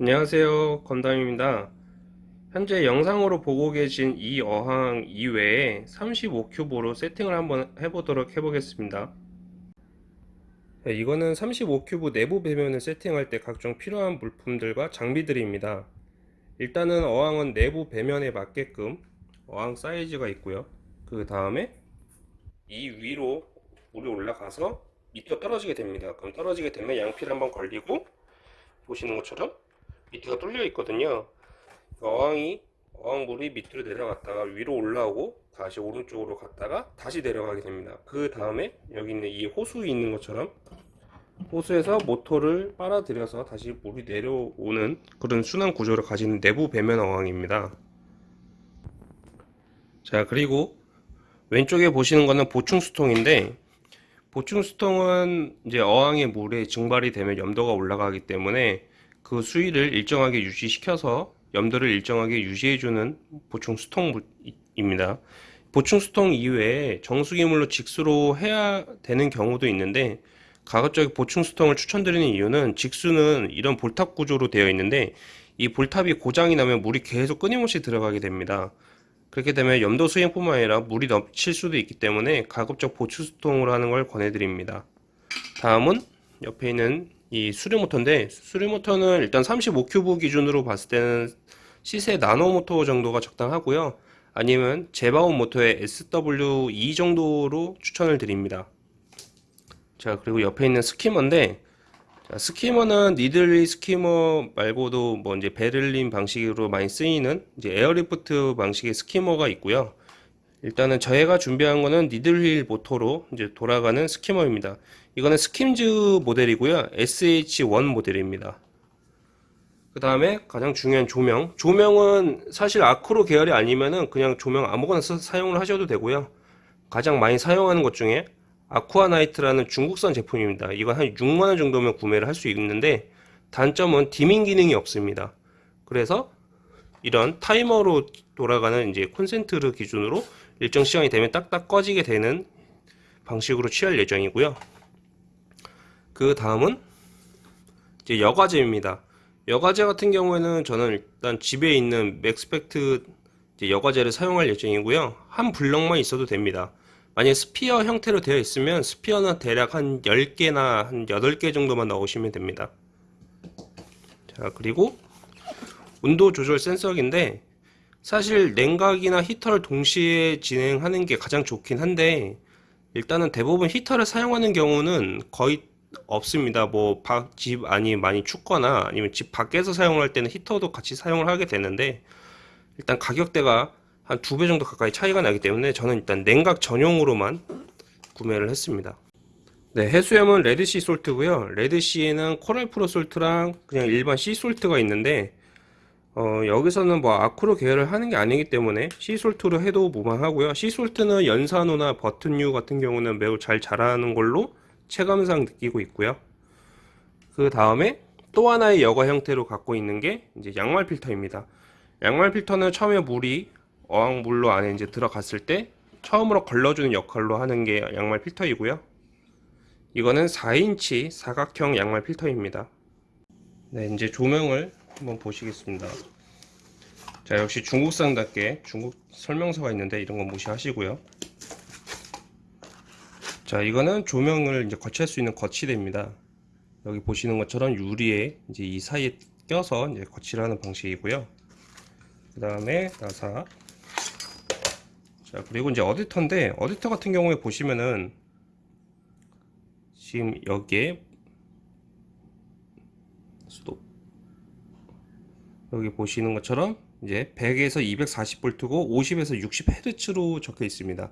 안녕하세요. 건담입니다. 현재 영상으로 보고 계신 이 어항 이외에 35큐브로 세팅을 한번 해보도록 해보겠습니다. 네, 이거는 35큐브 내부 배면을 세팅할 때 각종 필요한 물품들과 장비들입니다. 일단은 어항은 내부 배면에 맞게끔 어항 사이즈가 있고요. 그 다음에 이 위로 물이 올라가서 밑으로 떨어지게 됩니다. 그럼 떨어지게 되면 양피를 한번 걸리고 보시는 것처럼 밑에가 뚫려 있거든요. 어항이 어항물이 밑으로 내려갔다가 위로 올라오고 다시 오른쪽으로 갔다가 다시 내려가게 됩니다. 그 다음에 여기 있는 이 호수 있는 것처럼 호수에서 모터를 빨아들여서 다시 물이 내려오는 그런 순환 구조를 가진 내부 배면 어항입니다. 자 그리고 왼쪽에 보시는 거는 보충 수통인데 보충 수통은 이제 어항의 물에 증발이 되면 염도가 올라가기 때문에 그 수위를 일정하게 유지시켜서 염도를 일정하게 유지해주는 보충 수통입니다. 보충 수통 이외에 정수기물로 직수로 해야 되는 경우도 있는데 가급적 보충 수통을 추천드리는 이유는 직수는 이런 볼탑 구조로 되어 있는데 이 볼탑이 고장이 나면 물이 계속 끊임없이 들어가게 됩니다. 그렇게 되면 염도 수행뿐만 아니라 물이 넘칠 수도 있기 때문에 가급적 보충 수통으로 하는 걸 권해드립니다. 다음은 옆에 있는 이 수류 모터인데 수류 모터는 일단 35큐브 기준으로 봤을 때는 시세 나노 모터 정도가 적당하고요. 아니면 제바오 모터의 SW2 정도로 추천을 드립니다. 자 그리고 옆에 있는 skimmer인데 자, skimmer는 needle wheel skimmer 말고도 뭐 이제 베를린 방식으로 많이 쓰이는 이제 airlift 방식의 skimmer가 있고요 일단은 저희가 준비한 거는 needle wheel 모터로 이제 돌아가는 skimmer입니다. 이거는 스킴즈 모델이고요. SH1 모델입니다. 그 다음에 가장 중요한 조명. 조명은 사실 acro 계열이 아니면은 그냥 조명 아무거나 써, 사용을 하셔도 되고요. 가장 많이 사용하는 것 중에 아쿠아나이트라는 중국산 제품입니다. 이건 한 6만원 정도면 구매를 할 수 있는데 단점은 dimming 기능이 없습니다. 그래서 이런 타이머로 돌아가는 이제 콘센트를 기준으로 일정 시간이 되면 딱딱 꺼지게 되는 방식으로 취할 예정이고요. 그 다음은 이제 여과제입니다. 여과제 같은 경우에는 저는 일단 집에 있는 맥스펙트 여과제를 사용할 예정이고요. 한 블럭만 있어도 됩니다. 만약 sphere 형태로 되어 있으면 sphere는 대략 한 10개나 한 8개 정도만 넣으시면 됩니다. 자, 그리고 온도 조절 센서기인데 사실 냉각이나 히터를 동시에 진행하는 게 가장 좋긴 한데 일단은 대부분 히터를 사용하는 경우는 거의 없습니다. 뭐 집 안이 많이 춥거나 아니면 집 밖에서 사용할 때는 히터도 같이 사용을 하게 되는데 일단 가격대가 한 두 배 정도 가까이 차이가 나기 때문에 저는 일단 냉각 전용으로만 구매를 했습니다. 네, 해수염은 레드시 salt고요. 레드시에는 Coral Pro Salt랑 그냥 일반 sea salt가 있는데 어, 여기서는 뭐 acro 계열을 하는 게 아니기 때문에 sea salt로 해도 무방하고요. sea salt는 연산호나 버튼류 같은 경우는 매우 잘 자라는 걸로 체감상 느끼고 있고요. 그 다음에 또 하나의 여과 형태로 갖고 있는 게 이제 양말 필터입니다. 양말 필터는 처음에 물이 어항물로 안에 이제 들어갔을 때 처음으로 걸러주는 역할로 하는 게 양말 필터이고요. 이거는 4인치 사각형 양말 필터입니다. 네, 이제 조명을 한번 보시겠습니다. 자 역시 중국산답게 중국 설명서가 있는데 이런 건 무시하시고요. 자 이거는 조명을 이제 거치할 수 있는 거치대입니다. 여기 보시는 것처럼 유리에 이제 이 사이에 껴서 이제 거치를 하는 방식이고요. 그 다음에 나사. 자 그리고 이제 어디터인데 어디터 같은 경우에 보시면은 지금 여기에 수도 여기 보시는 것처럼 이제 100에서 240V고 50에서 60Hz로 적혀 있습니다.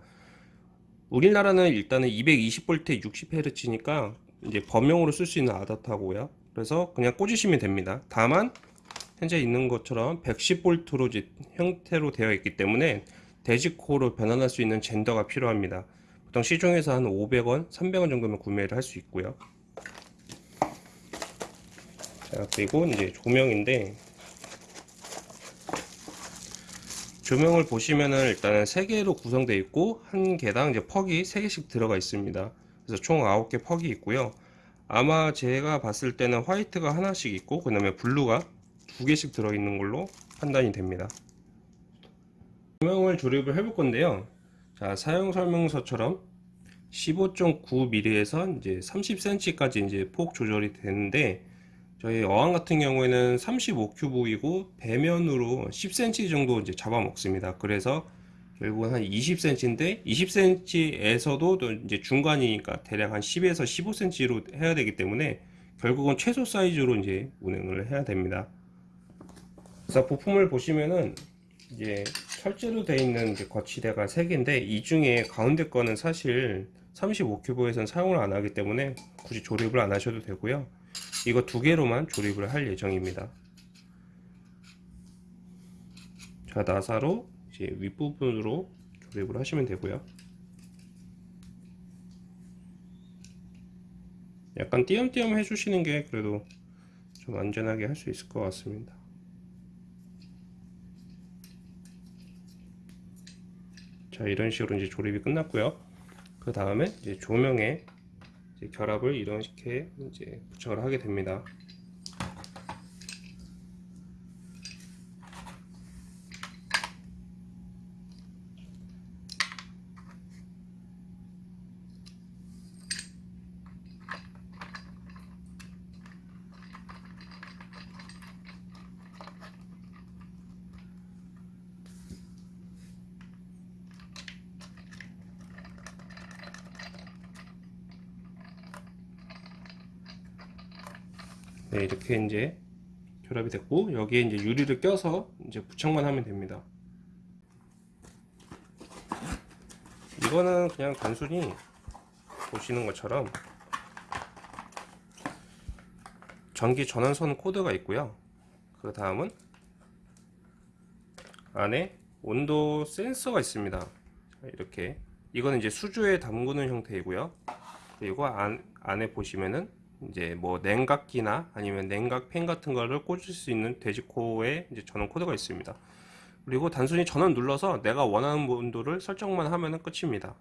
우리나라는 일단은 220V에 60Hz니까 이제 범용으로 쓸 수 있는 아답터고요. 그래서 그냥 꽂으시면 됩니다. 다만 현재 있는 것처럼 110V로 이제 형태로 되어 있기 때문에 데지코로 변환할 수 있는 젠더가 필요합니다. 보통 시중에서 한 500원, 300원 정도면 구매를 할 수 있고요. 자, 그리고 이제 조명인데 조명을 보시면은 일단은 3개로 구성되어 있고 한 개당 이제 퍽이 3개씩 들어가 있습니다 그래서 총 9개 퍽이 있고요 아마 제가 봤을 때는 화이트가 하나씩 있고 그 다음에 블루가 두 개씩 들어있는 걸로 판단이 됩니다. 조명을 조립을 해볼 건데요. 자, 사용 설명서처럼 15.9mm에서 이제 30cm까지 이제 폭 조절이 되는데 저희 어항 같은 경우에는 35큐브이고 배면으로 10cm 정도 이제 잡아먹습니다. 그래서 결국은 한 20cm인데 20cm에서도 또 이제 중간이니까 대략 한 10에서 15cm로 해야 되기 때문에 결국은 최소 사이즈로 이제 운행을 해야 됩니다. 그래서 부품을 보시면은 이제 철제로 되어 있는 거치대가 3개인데 이 중에 가운데 거는 사실 35큐브에선 사용을 안 하기 때문에 굳이 조립을 안 하셔도 되고요. 이거 두 개로만 조립을 할 예정입니다. 자, 나사로 이제 윗부분으로 조립을 하시면 되고요. 약간 띄엄띄엄 해주시는 게 그래도 좀 안전하게 할 수 있을 것 같습니다. 자, 이런 식으로 이제 조립이 끝났고요. 그 다음에 이제 조명에 결합을 이렇게 이제 부착을 하게 됩니다. 네, 이렇게 이제 결합이 됐고 여기에 이제 유리를 껴서 이제 부착만 하면 됩니다. 이거는 그냥 단순히 보시는 것처럼 전기 전원선 코드가 있고요. 그 다음은 안에 온도 센서가 있습니다. 자, 이렇게 이거는 이제 수주에 담그는 형태이고요. 그리고 안, 안에 보시면은 이제 뭐 냉각기나 아니면 냉각 팬 같은 거를 꽂을 수 있는 돼지코어에 이제 전원 코드가 있습니다. 그리고 단순히 전원 눌러서 내가 원하는 온도를 설정만 하면은 끝입니다.